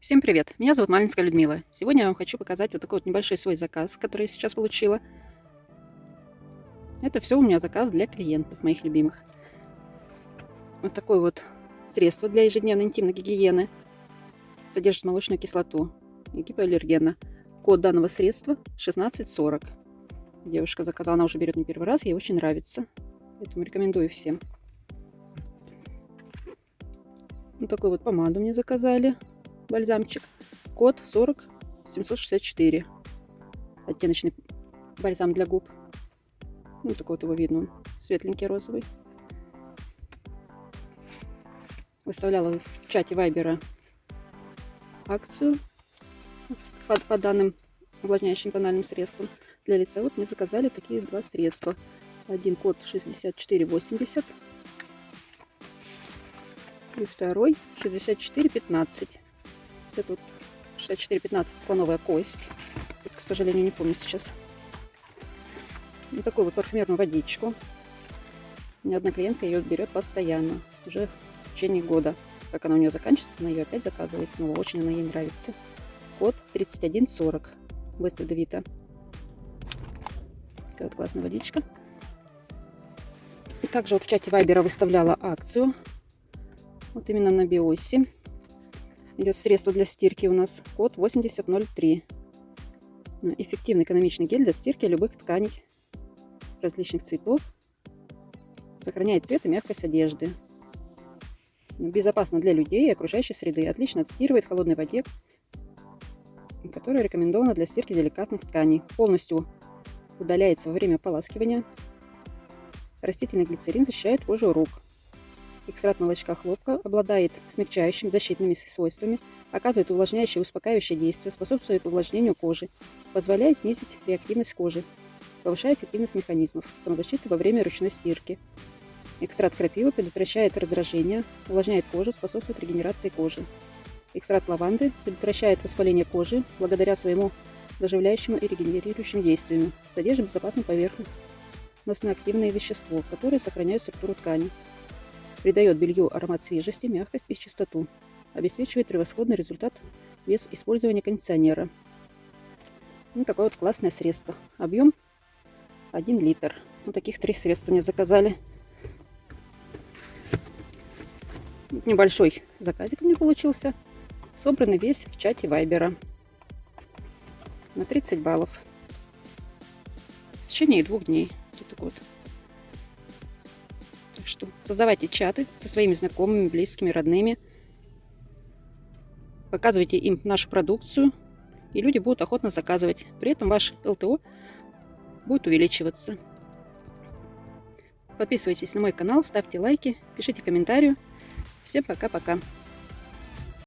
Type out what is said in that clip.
Всем привет! Меня зовут Малинская Людмила. Сегодня я вам хочу показать вот такой вот небольшой свой заказ, который я сейчас получила. Это все у меня заказ для клиентов, моих любимых. Вот такое вот средство для ежедневной интимной гигиены. Содержит молочную кислоту и гипоаллергена. Код данного средства 1640. Девушка заказала, она уже берет не первый раз, ей очень нравится. Поэтому рекомендую всем. Вот такую вот помаду мне заказали бальзамчик. Код 40 764. Оттеночный бальзам для губ. Ну, такой вот его видно. Он светленький розовый. Выставляла в чате Вайбера акцию по, по данным увлажняющим тональным средствам для лица. Вот мне заказали такие два средства. Один код 6480 и второй 6415. Это вот 6415 слоновая кость. Это, к сожалению, не помню сейчас. Вот такую вот парфюмерную водичку. Ни одна клиентка ее берет постоянно. Уже в течение года. Как она у нее заканчивается, она ее опять заказывает снова. Очень она ей нравится. Код 3140. Вестеда Вита. Такая вот классная водичка. И также вот в чате Вайбера выставляла акцию. Вот именно на Биосе идет средство для стирки у нас код 8003. Эффективный экономичный гель для стирки любых тканей различных цветов. Сохраняет цвет и мягкость одежды. Безопасно для людей и окружающей среды. Отлично отстирывает в холодной воде, которая рекомендована для стирки деликатных тканей. Полностью удаляется во время ополаскивания. Растительный глицерин защищает кожу рук. Экстракт молочка хлопка обладает смягчающими защитными свойствами, оказывает увлажняющее и успокаивающее действие, способствует увлажнению кожи, позволяет снизить реактивность кожи, повышает эффективность механизмов самозащиты во время ручной стирки. Экстракт крапивы предотвращает раздражение, увлажняет кожу, способствует регенерации кожи. Экстракт лаванды предотвращает воспаление кожи благодаря своему заживляющему и регенерирующим действию. Содержит безопасную поверхностно активное вещество, которое сохраняет структуру ткани. Придает белью аромат свежести, мягкость и чистоту. Обеспечивает превосходный результат без использования кондиционера. Ну, такое вот классное средство. Объем 1 литр. Вот таких три средства мне заказали. Небольшой заказик меня получился. Собранный весь в чате Вайбера. На 30 баллов. В течение двух дней. Вот вот что создавайте чаты со своими знакомыми, близкими, родными. Показывайте им нашу продукцию, и люди будут охотно заказывать. При этом ваш ЛТО будет увеличиваться. Подписывайтесь на мой канал, ставьте лайки, пишите комментарии. Всем пока-пока.